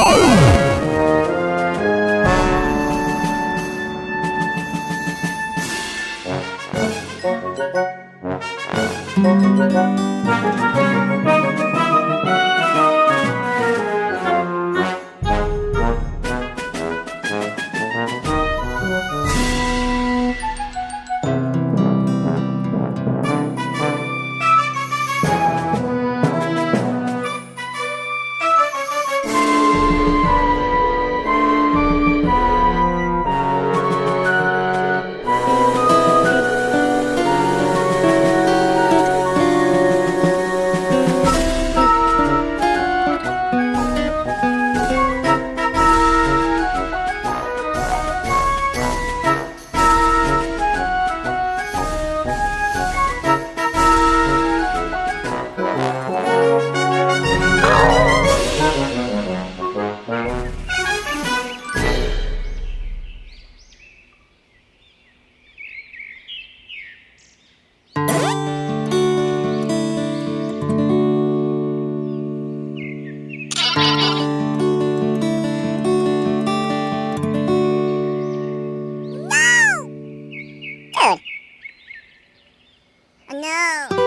Oh! I no.